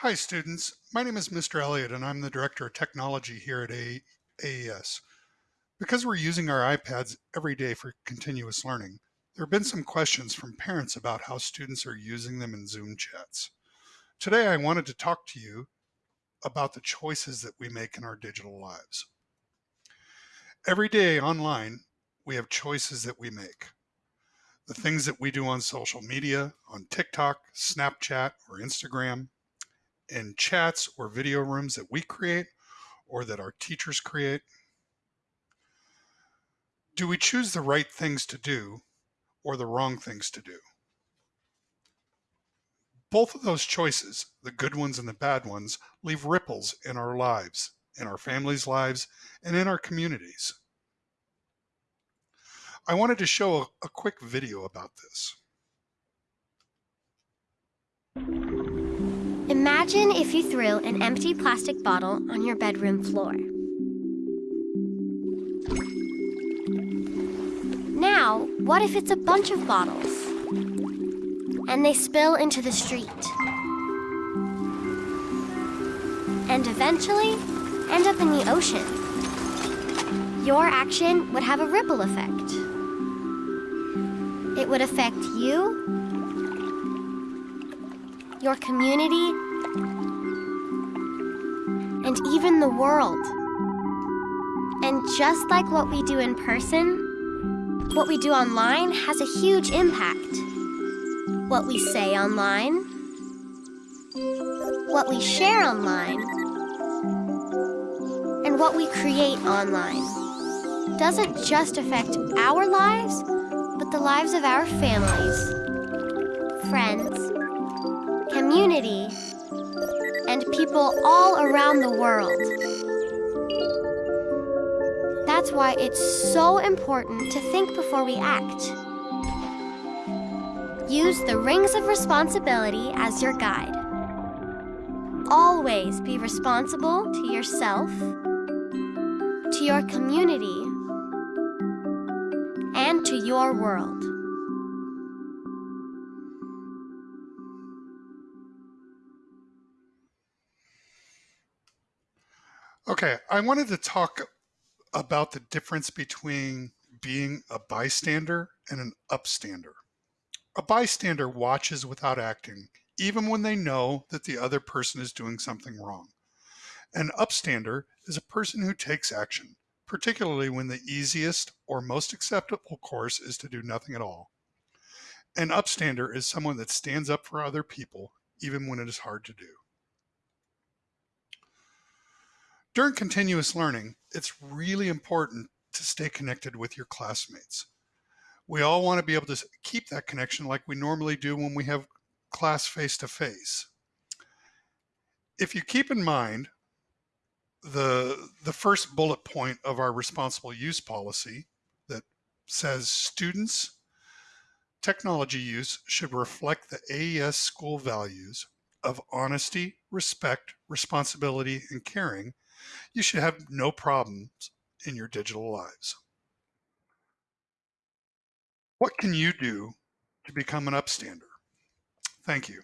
Hi students, my name is Mr. Elliott and I'm the Director of Technology here at AES. Because we're using our iPads every day for continuous learning, there have been some questions from parents about how students are using them in Zoom chats. Today I wanted to talk to you about the choices that we make in our digital lives. Every day online, we have choices that we make. The things that we do on social media, on TikTok, Snapchat, or Instagram, in chats or video rooms that we create or that our teachers create? Do we choose the right things to do or the wrong things to do? Both of those choices, the good ones and the bad ones, leave ripples in our lives, in our families' lives, and in our communities. I wanted to show a, a quick video about this. Imagine if you threw an empty plastic bottle on your bedroom floor. Now, what if it's a bunch of bottles and they spill into the street and eventually end up in the ocean? Your action would have a ripple effect. It would affect you, your community, and even the world. And just like what we do in person, what we do online has a huge impact. What we say online, what we share online, and what we create online doesn't just affect our lives, but the lives of our families, friends, community, and people all around the world. That's why it's so important to think before we act. Use the rings of responsibility as your guide. Always be responsible to yourself, to your community, and to your world. Okay, I wanted to talk about the difference between being a bystander and an upstander. A bystander watches without acting, even when they know that the other person is doing something wrong. An upstander is a person who takes action, particularly when the easiest or most acceptable course is to do nothing at all. An upstander is someone that stands up for other people, even when it is hard to do. During continuous learning, it's really important to stay connected with your classmates. We all want to be able to keep that connection like we normally do when we have class face to face. If you keep in mind the, the first bullet point of our responsible use policy that says students technology use should reflect the AES school values of honesty, respect, responsibility, and caring, you should have no problems in your digital lives. What can you do to become an upstander? Thank you.